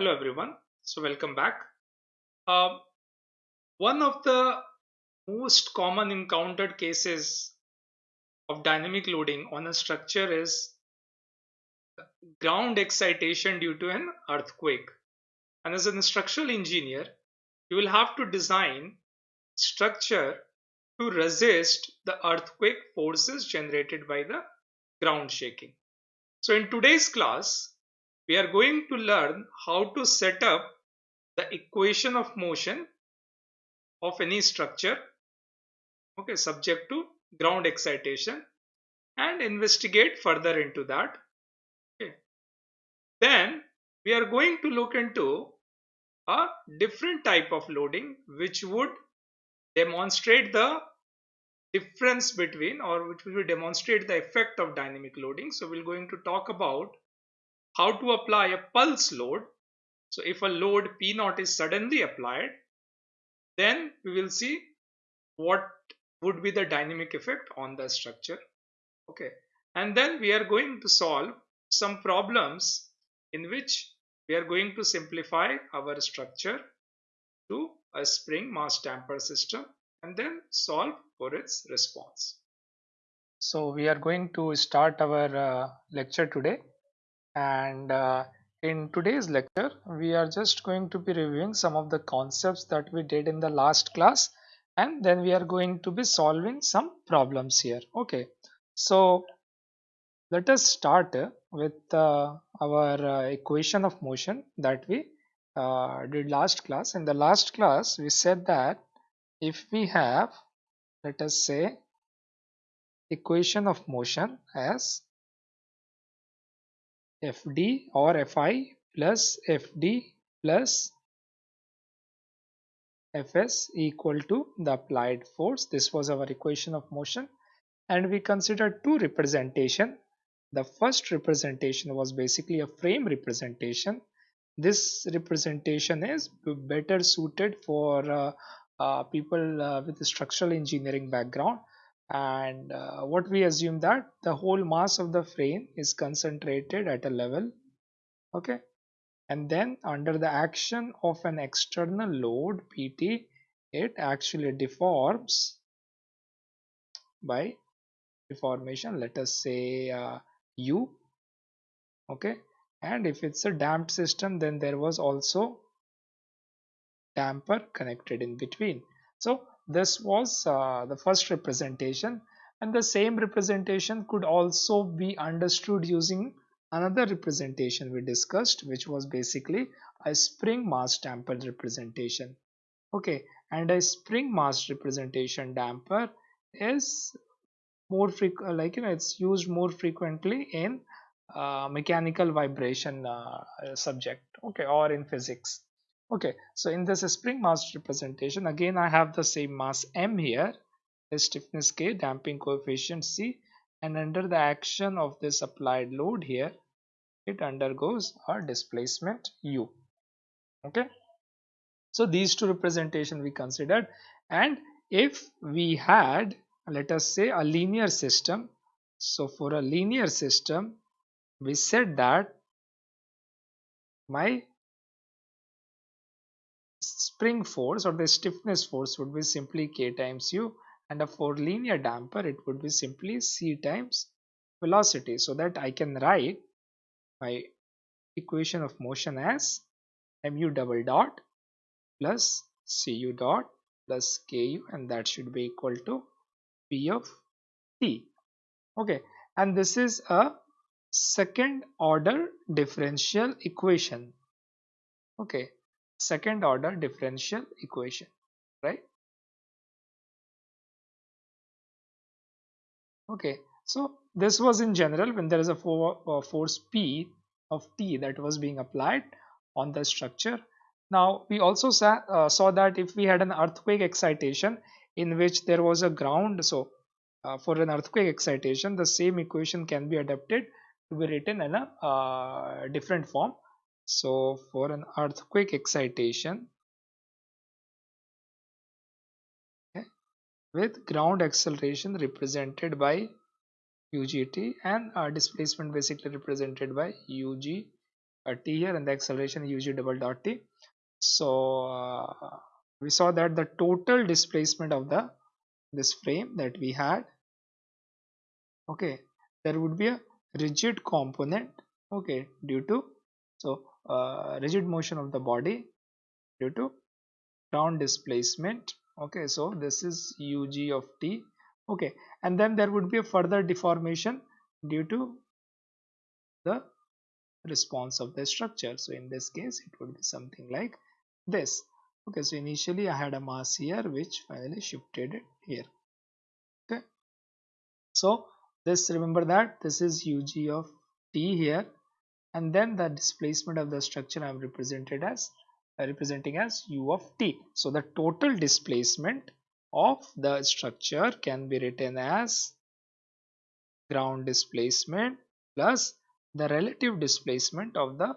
Hello everyone. So welcome back. Uh, one of the most common encountered cases of dynamic loading on a structure is ground excitation due to an earthquake. And as a structural engineer, you will have to design structure to resist the earthquake forces generated by the ground shaking. So in today's class, we are going to learn how to set up the equation of motion of any structure okay subject to ground excitation and investigate further into that okay. Then we are going to look into a different type of loading which would demonstrate the difference between or which will demonstrate the effect of dynamic loading. So we're going to talk about how to apply a pulse load. So if a load p naught is suddenly applied then we will see what would be the dynamic effect on the structure. Okay. And then we are going to solve some problems in which we are going to simplify our structure to a spring mass damper system and then solve for its response. So we are going to start our uh, lecture today and uh, in today's lecture we are just going to be reviewing some of the concepts that we did in the last class. And then we are going to be solving some problems here. Okay. So let us start with uh, our uh, equation of motion that we uh, did last class. In the last class we said that if we have let us say equation of motion as fd or fi plus fd plus fs equal to the applied force. This was our equation of motion. And we considered two representation. The first representation was basically a frame representation. This representation is better suited for uh, uh, people uh, with structural engineering background and uh, what we assume that the whole mass of the frame is concentrated at a level okay? And then under the action of an external load pt it actually deforms by deformation let us say uh, u okay? And if it's a damped system then there was also damper connected in between. So this was uh, the first representation. And the same representation could also be understood using another representation we discussed which was basically a spring mass damper representation. Okay and a spring mass representation damper is more frequent like you know it's used more frequently in uh, mechanical vibration uh, subject okay or in physics okay so in this spring mass representation again i have the same mass m here the stiffness k damping coefficient c and under the action of this applied load here it undergoes a displacement u. Okay? So these two representation we considered and if we had let us say a linear system so for a linear system we said that my spring force or the stiffness force would be simply k times u and for linear damper it would be simply c times velocity. So that I can write my equation of motion as mu double dot plus cu dot plus ku and that should be equal to p of t. Okay and this is a second order differential equation. Okay second order differential equation right? Okay so this was in general when there is a uh, force p of t that was being applied on the structure. Now we also saw, uh, saw that if we had an earthquake excitation in which there was a ground so uh, for an earthquake excitation the same equation can be adapted to be written in a uh, different form so for an earthquake excitation okay, with ground acceleration represented by UGT and uh, displacement basically represented by UG uh, t. Here and the acceleration ug double dot t. So uh, we saw that the total displacement of the this frame that we had okay there would be a rigid component okay due to so uh, rigid motion of the body due to ground displacement. Okay so this is ug of t. Okay and then there would be a further deformation due to the response of the structure. So in this case it would be something like this. Okay so initially i had a mass here which finally shifted it here. Okay so this remember that this is ug of t here and then the displacement of the structure i'm represented as uh, representing as u of t. So the total displacement of the structure can be written as ground displacement plus the relative displacement of the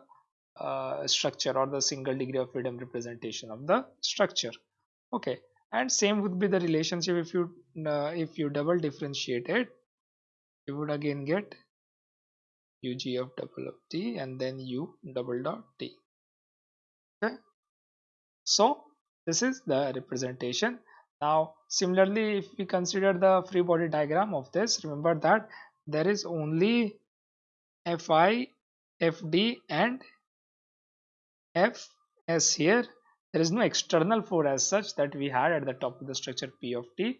uh, structure or the single degree of freedom representation of the structure. Okay. And same would be the relationship if you uh, if you double differentiate it you would again get ug of double of t and then u double dot t. Okay. So this is the representation. Now similarly if we consider the free body diagram of this remember that there is only fi fd and fs here. There is no external force as such that we had at the top of the structure p of t.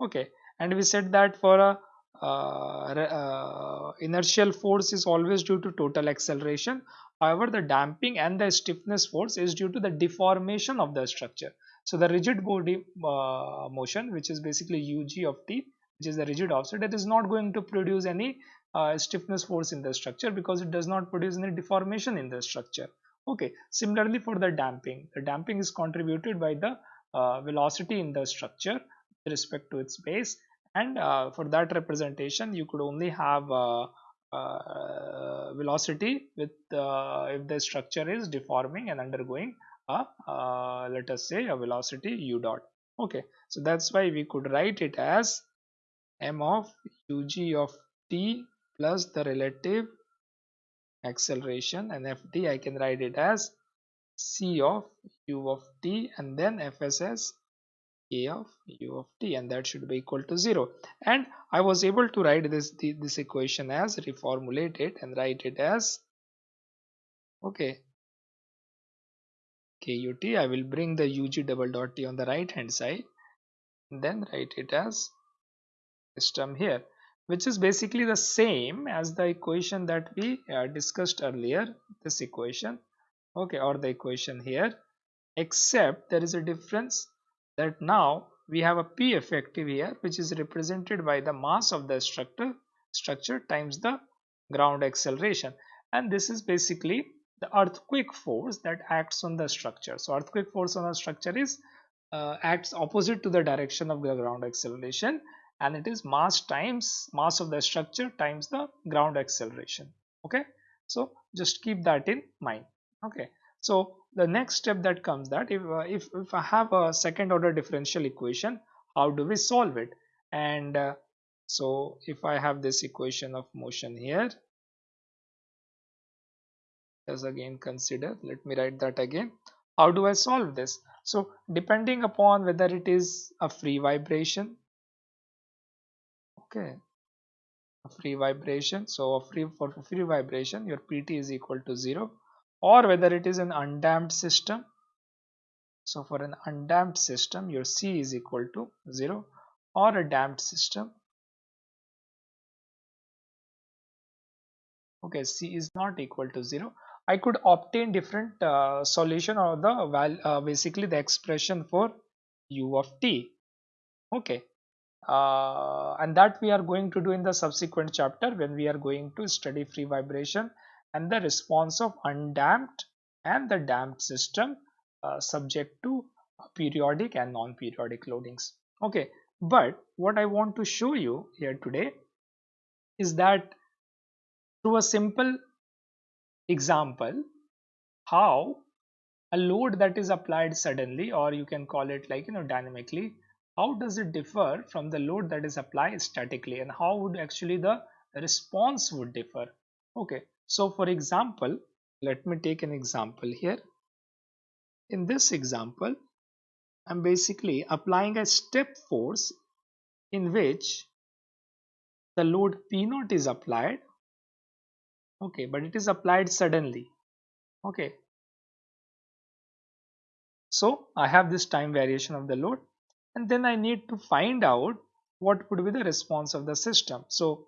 Okay. And we said that for a uh, uh, inertial force is always due to total acceleration. However the damping and the stiffness force is due to the deformation of the structure. So the rigid body uh, motion which is basically ug of t which is the rigid offset it is not going to produce any uh, stiffness force in the structure because it does not produce any deformation in the structure. Okay similarly for the damping. The damping is contributed by the uh, velocity in the structure with respect to its base and uh, for that representation you could only have uh, uh, velocity with uh, if the structure is deforming and undergoing a uh, let us say a velocity u dot. Okay. So that's why we could write it as m of ug of t plus the relative acceleration and ft I can write it as c of u of t and then fs as a of u of t and that should be equal to 0 and I was able to write this this equation as reformulate it and write it as okay kut I will bring the ug double dot t on the right hand side then write it as this term here which is basically the same as the equation that we uh, discussed earlier this equation okay or the equation here except there is a difference that now we have a p effective here which is represented by the mass of the structure structure times the ground acceleration. And this is basically the earthquake force that acts on the structure. So earthquake force on a structure is uh, acts opposite to the direction of the ground acceleration and it is mass times mass of the structure times the ground acceleration. Okay? So just keep that in mind. Okay so the next step that comes that if uh, if, if i have a second order differential equation how do we solve it? And uh, so if i have this equation of motion here let's again consider let me write that again. How do i solve this? So depending upon whether it is a free vibration okay a free vibration so a free for free vibration your pt is equal to 0 or whether it is an undamped system. So for an undamped system your c is equal to 0 or a damped system. Okay c is not equal to 0 i could obtain different uh, solution or the val uh, basically the expression for u of t. Okay. Uh, and that we are going to do in the subsequent chapter when we are going to study free vibration and the response of undamped and the damped system uh, subject to periodic and non-periodic loadings. Okay but what i want to show you here today is that through a simple example how a load that is applied suddenly or you can call it like you know dynamically how does it differ from the load that is applied statically and how would actually the response would differ? Okay so for example let me take an example here. In this example I'm basically applying a step force in which the load P0 is applied. Okay but it is applied suddenly. Okay. So I have this time variation of the load and then I need to find out what would be the response of the system. So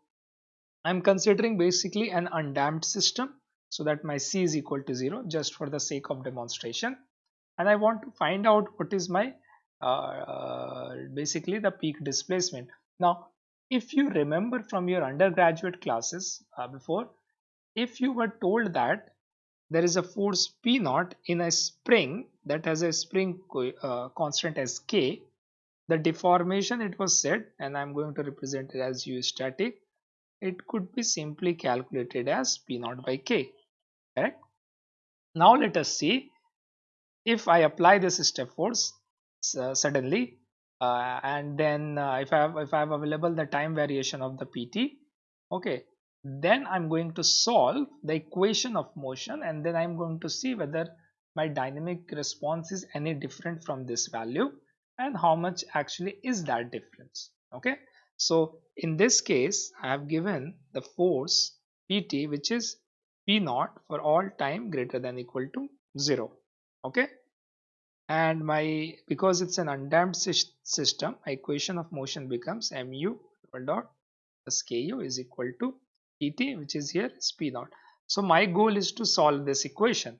I'm considering basically an undamped system so that my C is equal to 0 just for the sake of demonstration and I want to find out what is my uh, basically the peak displacement. Now if you remember from your undergraduate classes uh, before if you were told that there is a force P naught in a spring that has a spring uh, constant as K the deformation it was said and I'm going to represent it as U static it could be simply calculated as P naught by K correct? Now let us see if I apply this step force uh, suddenly uh, and then uh, if I have if I have available the time variation of the PT okay then I'm going to solve the equation of motion and then I'm going to see whether my dynamic response is any different from this value and how much actually is that difference okay so in this case I have given the force PT which is P naught for all time greater than equal to 0 okay? And my because it's an undamped system my equation of motion becomes mu dot plus ku is equal to pt which is here is p naught. So my goal is to solve this equation.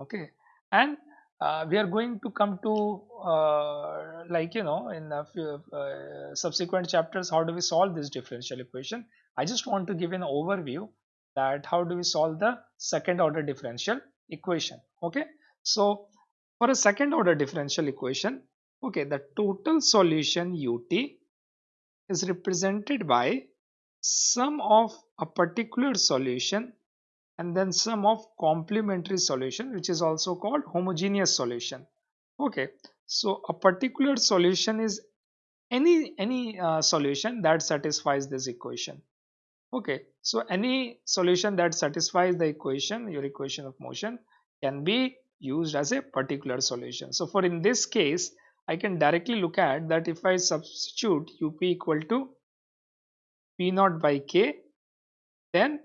Okay? And uh, we are going to come to uh, like you know in a few uh, subsequent chapters how do we solve this differential equation? I just want to give an overview that how do we solve the second order differential equation okay? So for a second order differential equation, okay, the total solution ut is represented by sum of a particular solution and then sum of complementary solution which is also called homogeneous solution okay so a particular solution is any any uh, solution that satisfies this equation okay so any solution that satisfies the equation your equation of motion can be used as a particular solution. So for in this case, I can directly look at that if I substitute up equal to p naught by k, then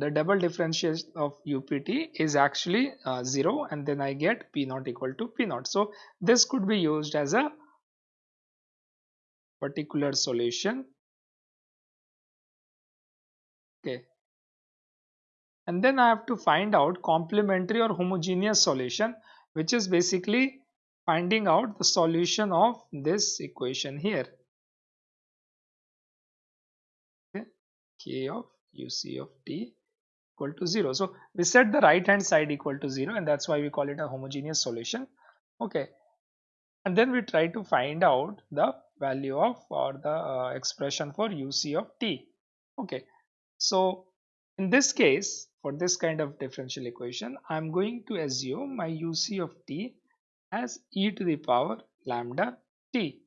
the double differential of upt is actually uh, 0 and then I get p naught equal to p naught. So this could be used as a particular solution. Okay, and then I have to find out complementary or homogeneous solution which is basically finding out the solution of this equation here okay. k of uc of t equal to 0 so we set the right hand side equal to 0 and that's why we call it a homogeneous solution. Okay. And then we try to find out the value of or the uh, expression for uc of t. Okay. So in this case for this kind of differential equation I'm going to assume my uc of t as e to the power lambda t.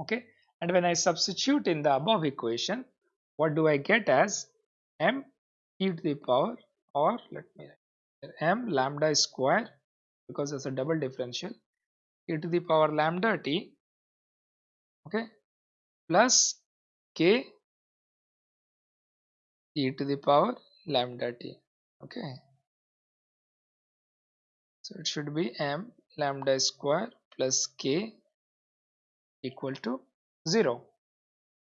Okay. And when I substitute in the above equation what do I get as m e to the power or let me m lambda square because it's a double differential. E to the power lambda t okay plus k e to the power lambda t okay. So it should be m lambda square plus k equal to 0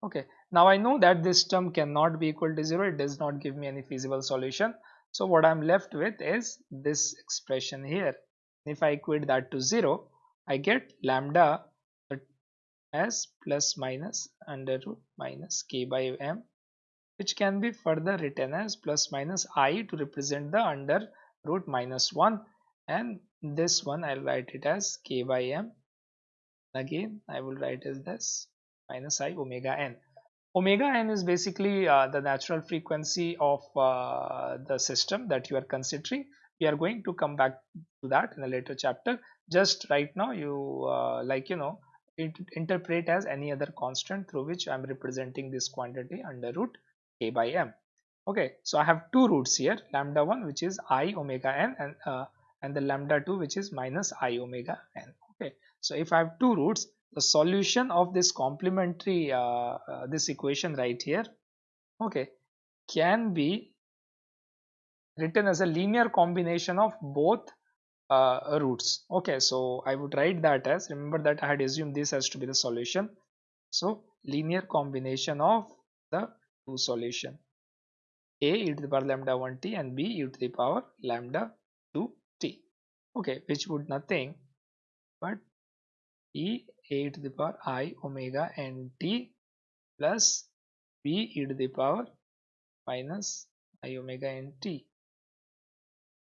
okay now I know that this term cannot be equal to 0 it does not give me any feasible solution. So what I'm left with is this expression here. If I equate that to 0 I get lambda as plus minus under root minus k by m which can be further written as plus minus i to represent the under root minus 1 and this one I'll write it as k by m. Again I will write as this minus i omega n omega n is basically uh, the natural frequency of uh, the system that you are considering. We are going to come back to that in a later chapter. Just right now you uh, like you know it interpret as any other constant through which I'm representing this quantity under root k by m. Okay so i have two roots here lambda 1 which is i omega n and uh, and the lambda 2 which is minus i omega n. Okay so if i have two roots the solution of this complementary uh, uh, this equation right here okay can be written as a linear combination of both uh, roots. Okay so I would write that as remember that I had assumed this has to be the solution. So linear combination of the two solution. A e to the power lambda 1 t and b e to the power lambda 2 t. Okay which would nothing but e a to the power i omega n t plus b e to the power minus i omega n t.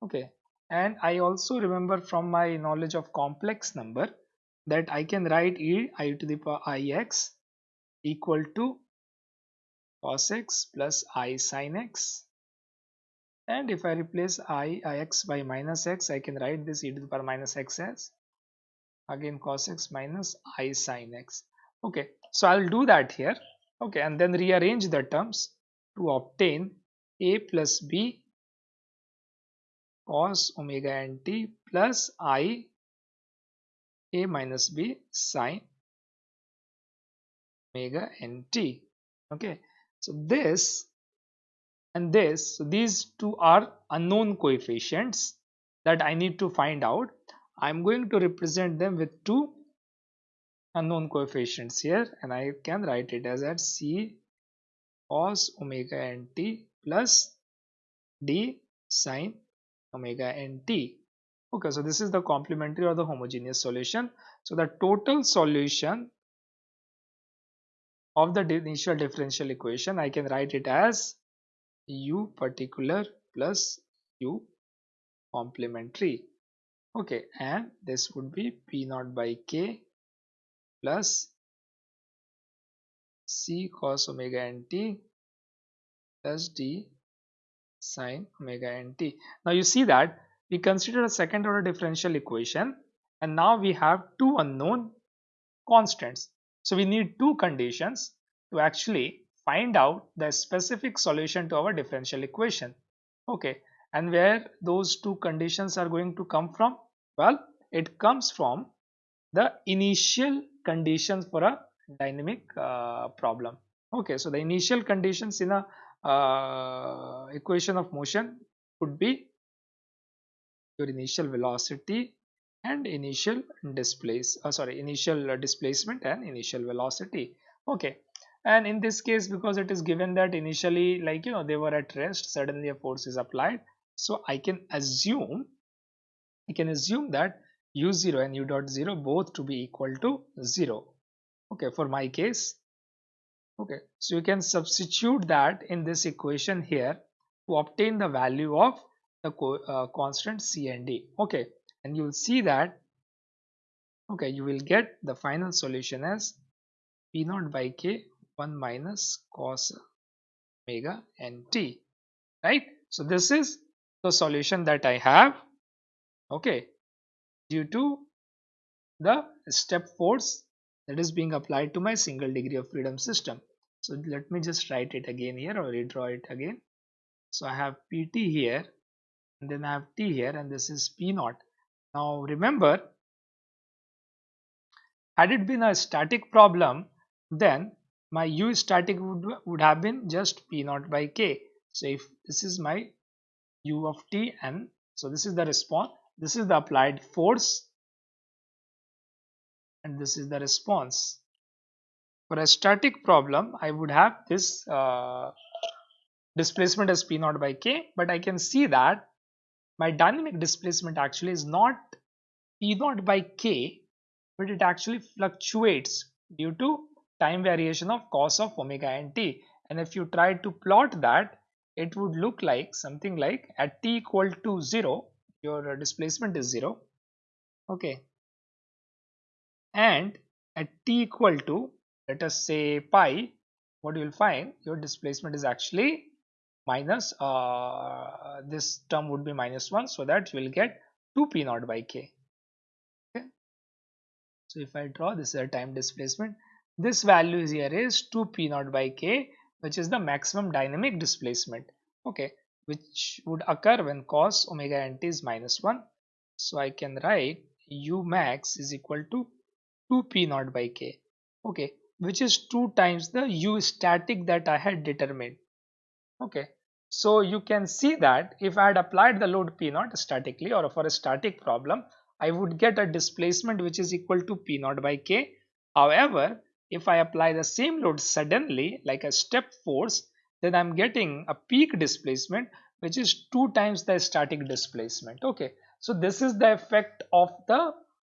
Okay. And I also remember from my knowledge of complex number that I can write e i to the power ix equal to cos x plus i sin x. And if I replace i ix by minus x I can write this e to the power minus x as again cos x minus i sin x. Okay so I'll do that here. Okay and then rearrange the terms to obtain a plus b cos omega n t plus i a minus b sine omega n t. Okay so this and this so these two are unknown coefficients that I need to find out I'm going to represent them with two unknown coefficients here and I can write it as at c cos omega n t plus d sine omega n t. Okay, so this is the complementary or the homogeneous solution. So the total solution of the initial differential equation, I can write it as u particular plus u complementary. Okay, and this would be p naught by k plus c cos omega n t plus d sine omega nt. Now you see that we consider a second order differential equation and now we have two unknown constants. So we need two conditions to actually find out the specific solution to our differential equation. Okay, and where those two conditions are going to come from? Well, it comes from the initial conditions for a dynamic uh, problem. Okay, so the initial conditions in a uh, equation of motion would be your initial velocity and initial displace uh, sorry initial displacement and initial velocity okay and in this case because it is given that initially like you know they were at rest suddenly a force is applied so i can assume i can assume that u0 and u dot 0 both to be equal to 0 okay for my case. Okay so you can substitute that in this equation here to obtain the value of the co uh, constant c and d. Okay and you will see that okay you will get the final solution as p naught by k 1 minus cos omega n t right? So this is the solution that i have okay due to the step force that is being applied to my single degree of freedom system. So let me just write it again here or redraw it again. So I have Pt here and then I have T here and this is P naught. Now remember had it been a static problem then my U static would, would have been just P naught by K. So if this is my U of T and so this is the response this is the applied force and this is the response. For a static problem, I would have this uh, displacement as P naught by K, but I can see that my dynamic displacement actually is not P naught by K, but it actually fluctuates due to time variation of cos of omega n t. And if you try to plot that, it would look like something like at t equal to 0, your displacement is 0. Okay, and at t equal to let us say pi what you will find your displacement is actually minus uh, this term would be minus 1 so that you will get 2 p naught by k. Okay. So if I draw this is a time displacement. This value here is 2 p naught by k which is the maximum dynamic displacement. Okay which would occur when cos omega nt is minus 1 so I can write u max is equal to 2 p naught by k. Okay which is 2 times the u static that I had determined. Okay so you can see that if I had applied the load p naught statically or for a static problem I would get a displacement which is equal to p naught by k. However if I apply the same load suddenly like a step force then I'm getting a peak displacement which is two times the static displacement. Okay. So this is the effect of the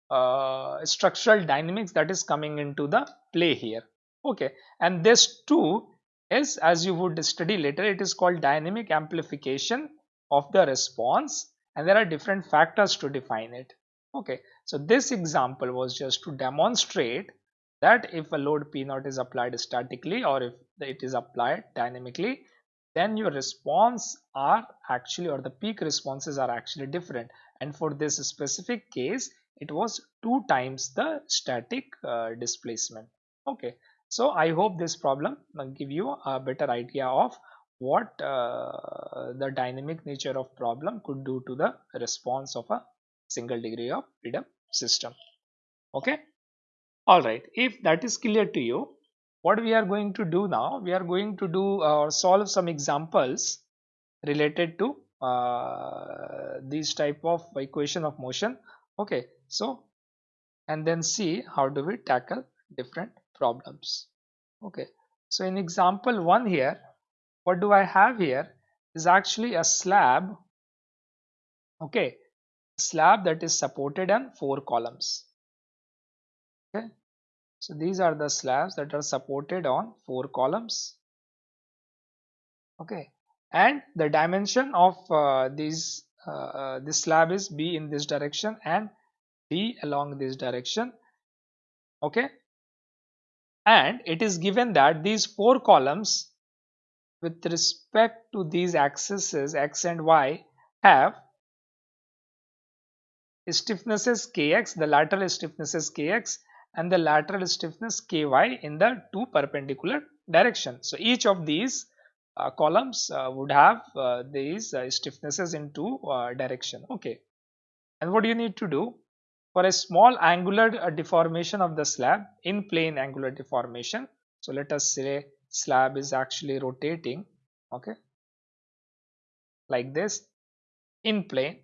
uh, structural dynamics that is coming into the play here. Okay. And this too is as you would study later it is called dynamic amplification of the response and there are different factors to define it. Okay. So this example was just to demonstrate that if a load P naught is applied statically or if it is applied dynamically then your response are actually or the peak responses are actually different. And for this specific case it was two times the static uh, displacement. Okay. So i hope this problem will give you a better idea of what uh, the dynamic nature of problem could do to the response of a single degree of freedom system. Okay all right. If that is clear to you what we are going to do now we are going to do or uh, solve some examples related to uh, these type of equation of motion. Okay. So and then see how do we tackle different problems. Okay. So in example one here what do I have here is actually a slab. Okay. Slab that is supported on four columns. Okay so these are the slabs that are supported on four columns. Okay, and the dimension of uh, these uh, uh, this slab is B in this direction and D along this direction. Okay, and it is given that these four columns with respect to these axes x and y have stiffnesses kx, the lateral stiffnesses kx and the lateral stiffness ky in the two perpendicular direction. So each of these uh, columns uh, would have uh, these uh, stiffnesses in two uh, direction. Okay. And what do you need to do? For a small angular uh, deformation of the slab in plane angular deformation. So let us say slab is actually rotating. Okay. Like this in plane.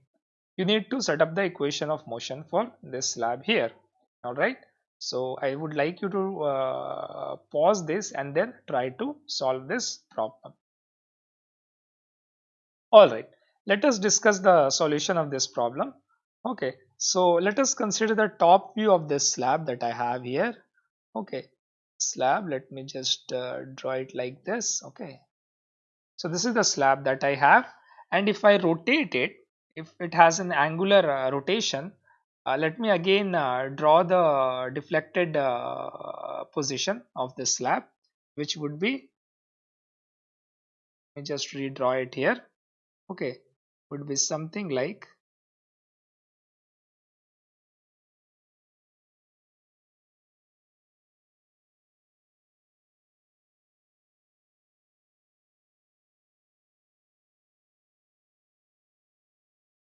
You need to set up the equation of motion for this slab here. Alright. So I would like you to uh, pause this and then try to solve this problem. Alright, let us discuss the solution of this problem. Okay, so let us consider the top view of this slab that I have here. Okay, slab, let me just uh, draw it like this. Okay, so this is the slab that I have and if I rotate it, if it has an angular uh, rotation, let me again uh, draw the deflected uh, position of the slab which would be let me just redraw it here. Okay would be something like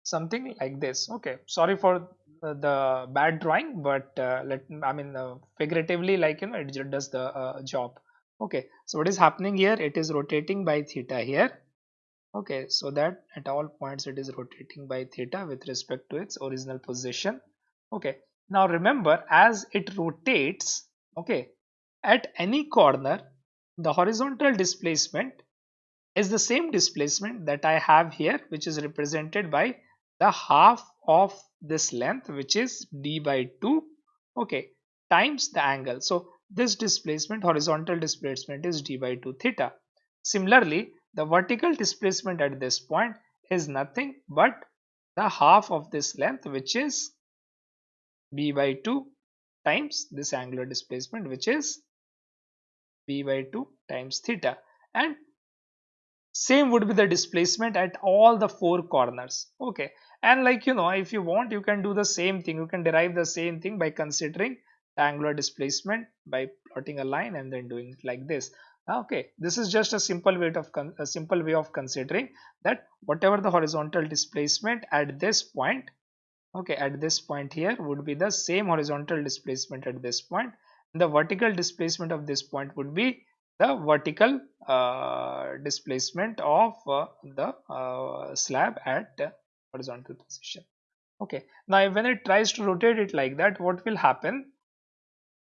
something like this. Okay sorry for uh, the bad drawing but uh, let i mean uh, figuratively like you know it does the uh, job. Okay so what is happening here? It is rotating by theta here. Okay so that at all points it is rotating by theta with respect to its original position. Okay now remember as it rotates okay at any corner the horizontal displacement is the same displacement that I have here which is represented by the half of this length which is d by 2 okay times the angle. So this displacement horizontal displacement is d by 2 theta. Similarly the vertical displacement at this point is nothing but the half of this length which is b by 2 times this angular displacement which is b by 2 times theta. And same would be the displacement at all the four corners. Okay. And like you know if you want you can do the same thing. You can derive the same thing by considering the angular displacement by plotting a line and then doing it like this. Ah, okay. This is just a simple way of a simple way of considering that whatever the horizontal displacement at this point okay at this point here would be the same horizontal displacement at this point. The vertical displacement of this point would be the vertical uh, displacement of uh, the uh, slab at horizontal position. Okay. Now when it tries to rotate it like that what will happen?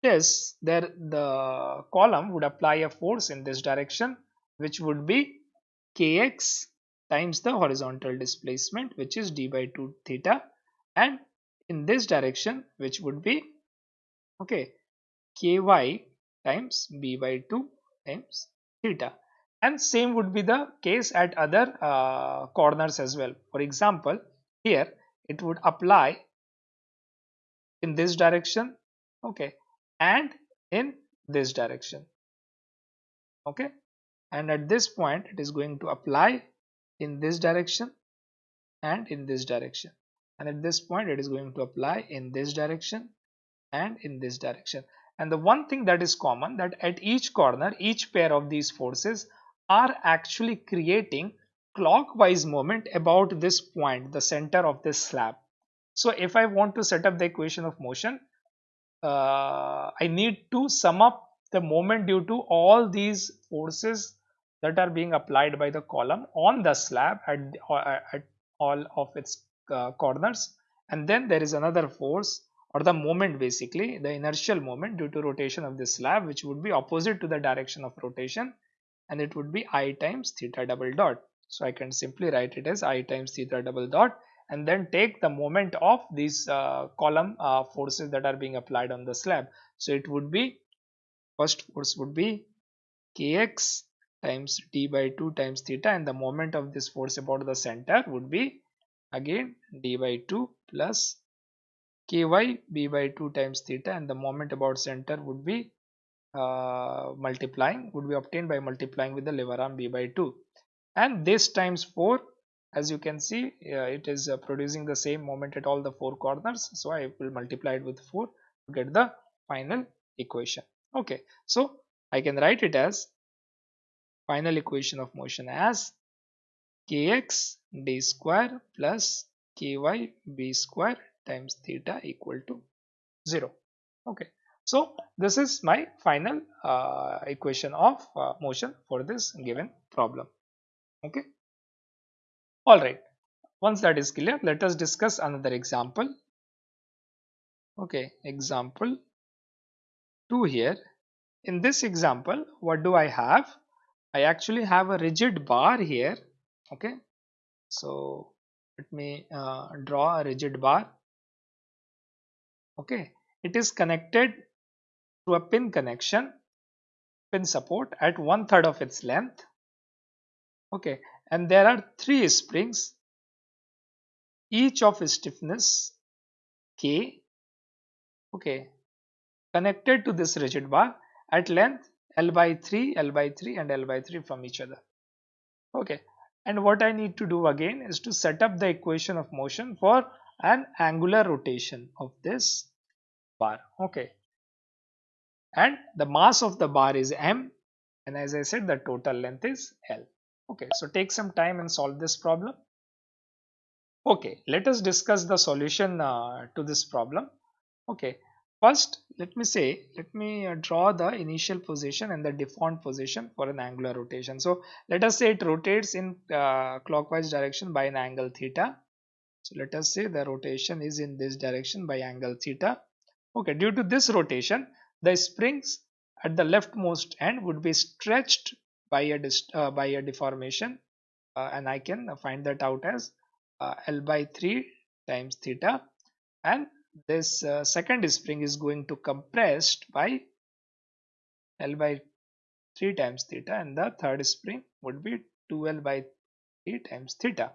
Is there the column would apply a force in this direction which would be kx times the horizontal displacement which is d by 2 theta and in this direction which would be okay ky times b by 2 times theta and same would be the case at other uh, corners as well. For example here it would apply in this direction okay and in this direction okay. And at this point it is going to apply in this direction and in this direction. And at this point it is going to apply in this direction and in this direction and the one thing that is common that at each corner each pair of these forces are actually creating clockwise moment about this point the center of this slab. So if i want to set up the equation of motion uh, i need to sum up the moment due to all these forces that are being applied by the column on the slab at, uh, at all of its uh, corners. And then there is another force or the moment basically the inertial moment due to rotation of the slab which would be opposite to the direction of rotation and it would be i times theta double dot. So i can simply write it as i times theta double dot and then take the moment of these uh, column uh, forces that are being applied on the slab so it would be first force would be kx times d by 2 times theta and the moment of this force about the center would be again d by 2 plus ky b by 2 times theta and the moment about center would be uh, multiplying would be obtained by multiplying with the lever arm b by 2 and this times 4 as you can see uh, it is uh, producing the same moment at all the four corners so I will multiply it with 4 to get the final equation. Okay so I can write it as final equation of motion as kx d square plus ky b square times theta equal to 0 okay. So this is my final uh, equation of uh, motion for this given problem. Okay. All right. Once that is clear let us discuss another example. Okay. Example 2 here. In this example what do I have? I actually have a rigid bar here. Okay. So let me uh, draw a rigid bar okay. It is connected to a pin connection pin support at one third of its length. Okay. And there are three springs. Each of stiffness k okay connected to this rigid bar at length L by 3, L by 3 and L by 3 from each other. Okay. And what I need to do again is to set up the equation of motion for an angular rotation of this bar. Okay. And the mass of the bar is m and as I said the total length is L. Okay so take some time and solve this problem. Okay let us discuss the solution uh, to this problem. Okay first let me say let me uh, draw the initial position and the deformed position for an angular rotation. So let us say it rotates in uh, clockwise direction by an angle theta so let us say the rotation is in this direction by angle theta. Okay due to this rotation the springs at the leftmost end would be stretched by a uh, by a deformation. Uh, and I can find that out as uh, L by 3 times theta. And this uh, second spring is going to compressed by L by 3 times theta. And the third spring would be 2L by 3 times theta.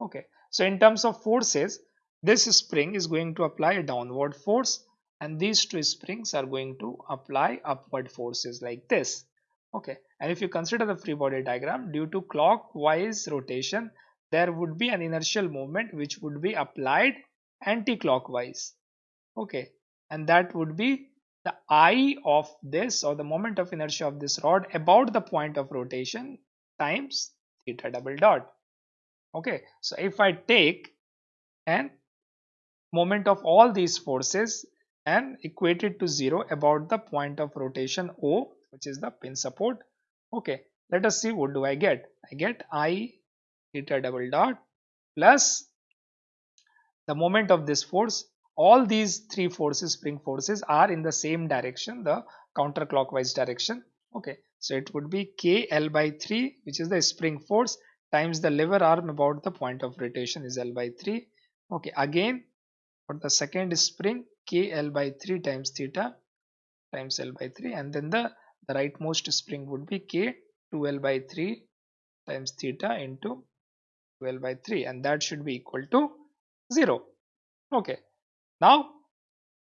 Okay so in terms of forces this spring is going to apply a downward force and these two springs are going to apply upward forces like this. Okay. And if you consider the free body diagram due to clockwise rotation there would be an inertial moment which would be applied anti-clockwise. Okay. And that would be the I of this or the moment of inertia of this rod about the point of rotation times theta double dot. Okay, so if I take an moment of all these forces and equate it to 0 about the point of rotation O which is the pin support. Okay, let us see what do I get. I get I theta double dot plus the moment of this force all these three forces spring forces are in the same direction the counterclockwise direction okay so it would be kl by 3 which is the spring force times the lever arm about the point of rotation is l by 3 okay again for the second spring kl by 3 times theta times l by 3 and then the the rightmost spring would be k 2l by 3 times theta into 12 by 3 and that should be equal to 0 okay now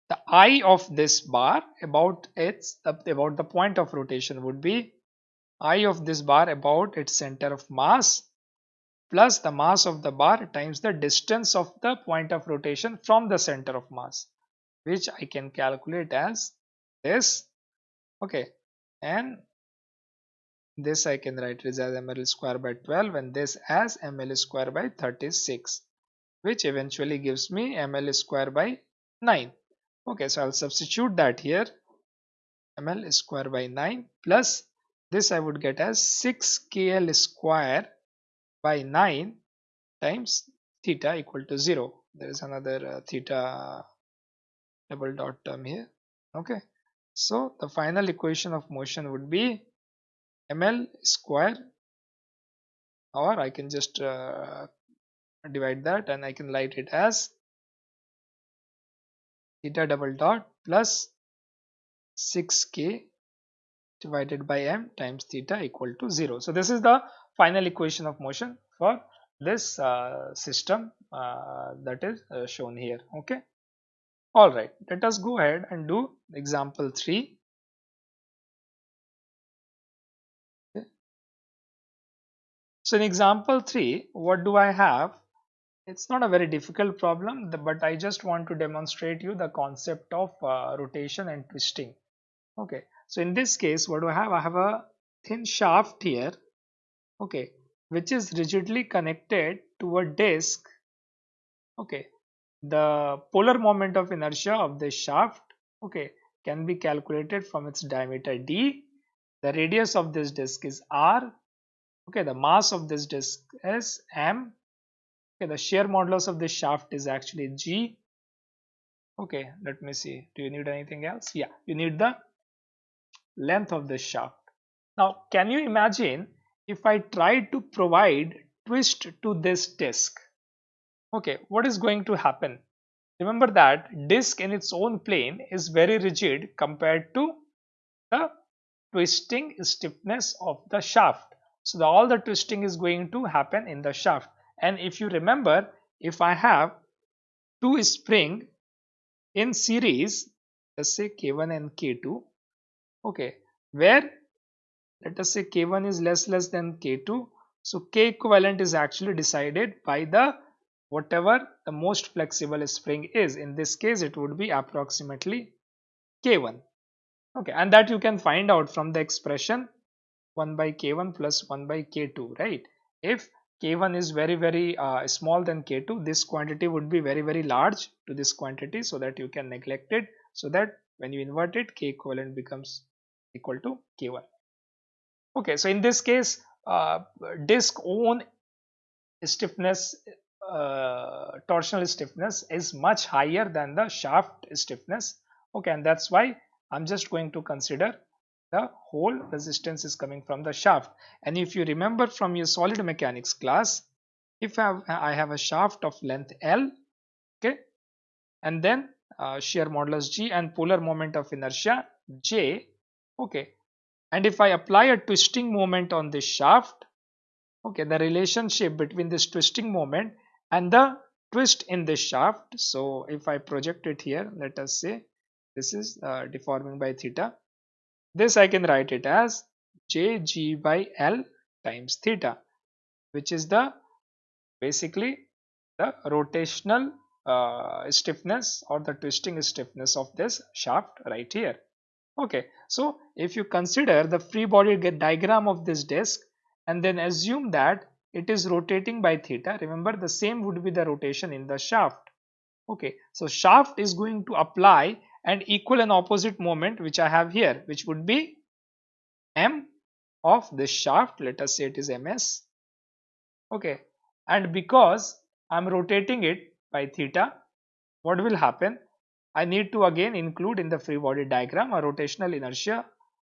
the I of this bar about its about the point of rotation would be I of this bar about its center of mass plus the mass of the bar times the distance of the point of rotation from the center of mass which I can calculate as this. Okay. And this I can write as ml square by 12 and this as ml square by 36 which eventually gives me ml square by 9 okay so I'll substitute that here. Ml square by 9 plus this I would get as 6 kl square by 9 times theta equal to 0 there is another uh, theta double dot term here. Okay. So the final equation of motion would be ml square or I can just uh, divide that and I can write it as theta double dot plus 6k divided by m times theta equal to 0. So this is the final equation of motion for this uh, system uh, that is uh, shown here okay? All right let us go ahead and do example 3 okay. so in example 3 what do i have? It's not a very difficult problem but I just want to demonstrate you the concept of uh, rotation and twisting okay? So in this case what do I have? I have a thin shaft here okay. Which is rigidly connected to a disc. Okay. The polar moment of inertia of this shaft okay can be calculated from its diameter d. The radius of this disc is r. Okay. The mass of this disc is m. Okay. The shear modulus of this shaft is actually g. Okay. Let me see. Do you need anything else? Yeah. You need the length of the shaft. Now can you imagine if i try to provide twist to this disc okay what is going to happen? Remember that disc in its own plane is very rigid compared to the twisting stiffness of the shaft. So the, all the twisting is going to happen in the shaft. And if you remember if I have two spring in series let's say k1 and k2 okay where let us say k1 is less less than k2 so k equivalent is actually decided by the whatever the most flexible spring is. In this case it would be approximately k1 okay and that you can find out from the expression 1 by k1 plus 1 by k2 right? If k1 is very very uh, small than k2 this quantity would be very very large to this quantity so that you can neglect it so that when you invert it k equivalent becomes equal to k1 okay so in this case uh, disk own stiffness uh, torsional stiffness is much higher than the shaft stiffness. Okay and that's why i'm just going to consider the whole resistance is coming from the shaft. And if you remember from your solid mechanics class if I have, I have a shaft of length L okay and then uh, shear modulus G and polar moment of inertia J okay and if I apply a twisting moment on this shaft okay the relationship between this twisting moment and the twist in this shaft. So if I project it here let us say this is uh, deforming by theta. This I can write it as jg by L times theta which is the basically the rotational uh, stiffness or the twisting stiffness of this shaft right here Okay, so if you consider the free body diagram of this disk and then assume that it is rotating by theta, remember the same would be the rotation in the shaft. Okay, so shaft is going to apply an equal and opposite moment which I have here which would be m of this shaft let us say it is ms okay and because I'm rotating it by theta what will happen I need to again include in the free body diagram a rotational inertia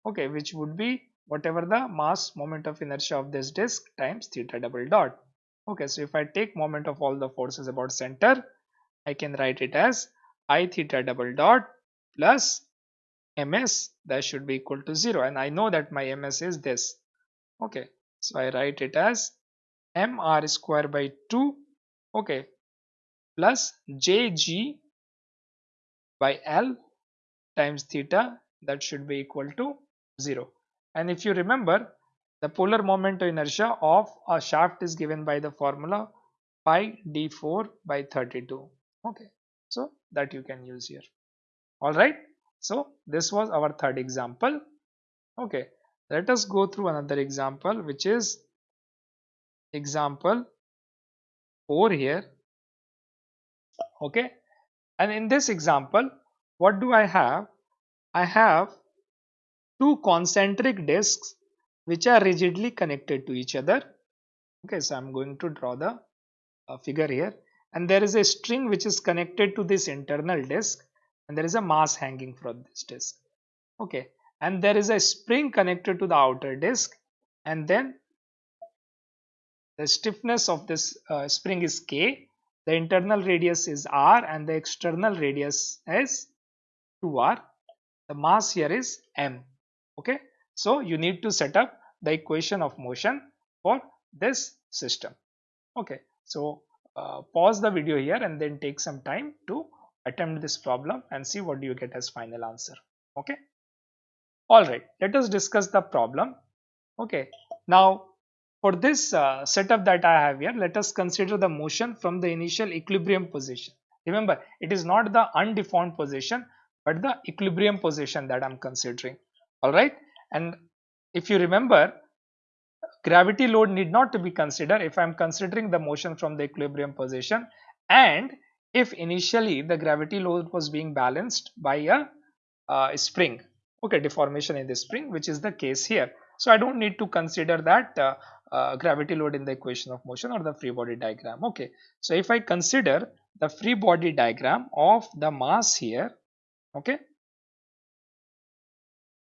okay which would be whatever the mass moment of inertia of this disk times theta double dot. Okay so if I take moment of all the forces about center I can write it as i theta double dot plus ms that should be equal to 0 and I know that my ms is this. Okay so I write it as mr square by 2 okay plus jg by L times theta that should be equal to 0 and if you remember the polar moment of inertia of a shaft is given by the formula pi d4 by 32 okay so that you can use here. All right so this was our third example. Okay let us go through another example which is example 4 here. Okay and in this example, what do I have? I have two concentric disks which are rigidly connected to each other. Okay, so I'm going to draw the uh, figure here. And there is a string which is connected to this internal disk and there is a mass hanging from this disk. Okay, and there is a spring connected to the outer disk and then the stiffness of this uh, spring is K the internal radius is r and the external radius is 2r the mass here is m. Okay? So you need to set up the equation of motion for this system. Okay? So uh, pause the video here and then take some time to attempt this problem and see what do you get as final answer. Okay? All right. Let us discuss the problem. Okay? Now for this uh, setup that I have here, let us consider the motion from the initial equilibrium position. Remember, it is not the undeformed position, but the equilibrium position that I'm considering. Alright, and if you remember, gravity load need not to be considered if I'm considering the motion from the equilibrium position and if initially the gravity load was being balanced by a uh, spring okay deformation in the spring which is the case here so i don't need to consider that uh, uh, gravity load in the equation of motion or the free body diagram. Okay. So if i consider the free body diagram of the mass here okay.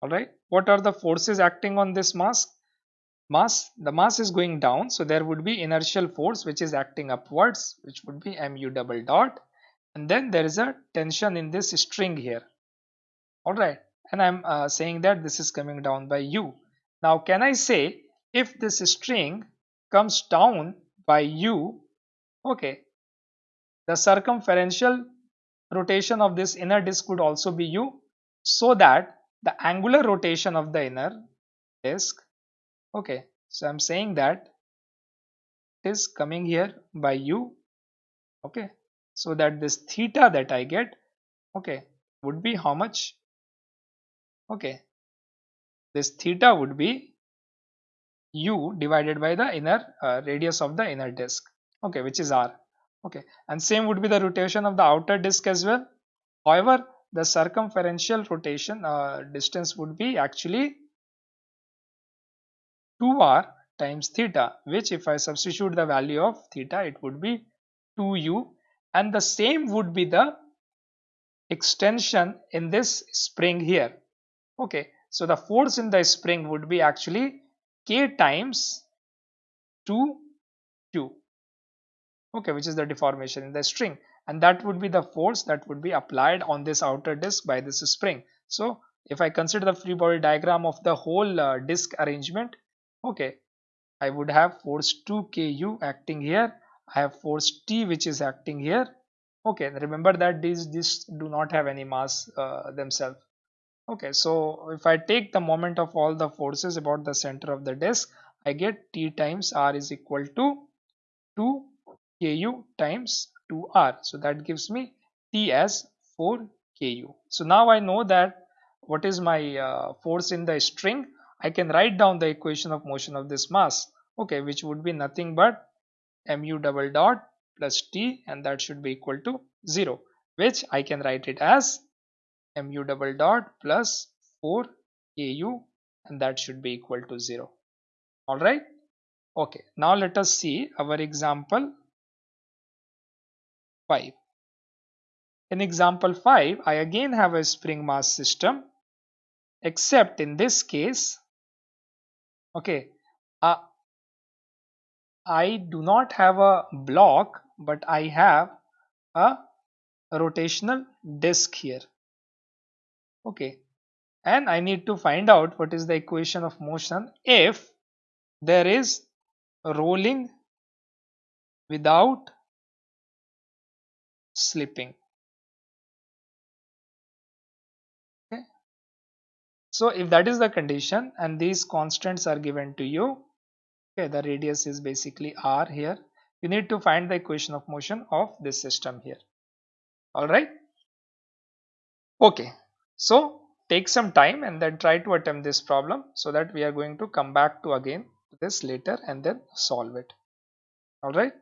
All right what are the forces acting on this mass? Mass the mass is going down. So there would be inertial force which is acting upwards which would be mu double dot. And then there is a tension in this string here. All right and i'm uh, saying that this is coming down by u. Now can i say if this string comes down by u okay the circumferential rotation of this inner disk would also be u so that the angular rotation of the inner disk okay so i'm saying that it is coming here by u okay so that this theta that i get okay would be how much? Okay this theta would be u divided by the inner uh, radius of the inner disk. Okay which is r. Okay and same would be the rotation of the outer disk as well. However the circumferential rotation uh, distance would be actually 2r times theta which if I substitute the value of theta it would be 2u and the same would be the extension in this spring here. Okay so the force in the spring would be actually k times 2 q okay which is the deformation in the string. And that would be the force that would be applied on this outer disk by this spring. So if i consider the free body diagram of the whole uh, disk arrangement okay i would have force 2 ku acting here. I have force t which is acting here. Okay remember that these these do not have any mass uh, themselves okay so if I take the moment of all the forces about the center of the disk I get T times R is equal to 2 KU times 2R so that gives me T as 4 KU so now I know that what is my uh, force in the string I can write down the equation of motion of this mass okay which would be nothing but mu double dot plus t and that should be equal to 0 which I can write it as mu double dot plus 4 au and that should be equal to 0 alright okay. Now let us see our example 5 in example 5 I again have a spring mass system except in this case okay uh, I do not have a block but I have a rotational disk here okay. And I need to find out what is the equation of motion if there is rolling without slipping. Okay. So if that is the condition and these constants are given to you okay the radius is basically r here you need to find the equation of motion of this system here. All right? Okay so take some time and then try to attempt this problem so that we are going to come back to again this later and then solve it. All right